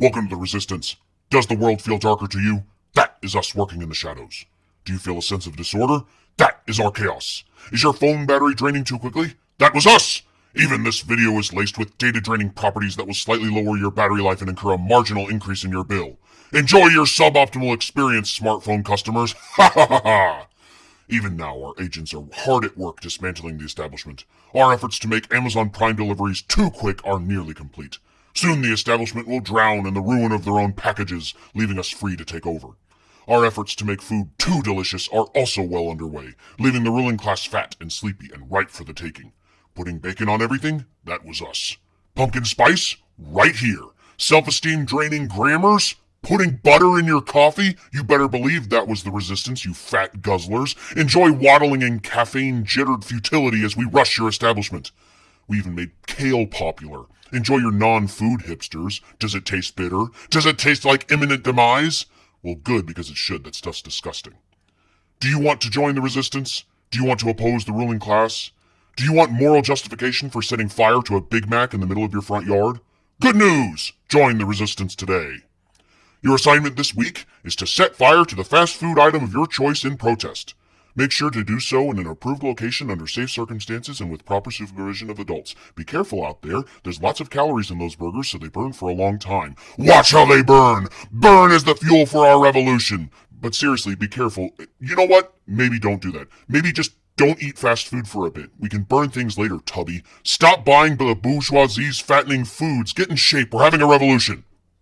Welcome to the Resistance. Does the world feel darker to you? That is us working in the shadows. Do you feel a sense of disorder? That is our chaos. Is your phone battery draining too quickly? That was us! Even this video is laced with data draining properties that will slightly lower your battery life and incur a marginal increase in your bill. Enjoy your suboptimal experience, smartphone customers. Ha ha ha ha! Even now, our agents are hard at work dismantling the establishment. Our efforts to make Amazon Prime deliveries too quick are nearly complete. Soon the establishment will drown in the ruin of their own packages, leaving us free to take over. Our efforts to make food too delicious are also well underway, leaving the ruling class fat and sleepy and ripe for the taking. Putting bacon on everything? That was us. Pumpkin spice? Right here. Self-esteem draining grammars? Putting butter in your coffee? You better believe that was the resistance, you fat guzzlers. Enjoy waddling in caffeine jittered futility as we rush your establishment. We even made kale popular. Enjoy your non-food hipsters. Does it taste bitter? Does it taste like imminent demise? Well, good, because it should. That stuff's disgusting. Do you want to join the resistance? Do you want to oppose the ruling class? Do you want moral justification for setting fire to a Big Mac in the middle of your front yard? Good news! Join the resistance today. Your assignment this week is to set fire to the fast food item of your choice in protest. Make sure to do so in an approved location under safe circumstances and with proper supervision of adults. Be careful out there. There's lots of calories in those burgers, so they burn for a long time. Watch how they burn! Burn is the fuel for our revolution! But seriously, be careful. You know what? Maybe don't do that. Maybe just don't eat fast food for a bit. We can burn things later, Tubby. Stop buying the bourgeoisie's fattening foods. Get in shape. We're having a revolution.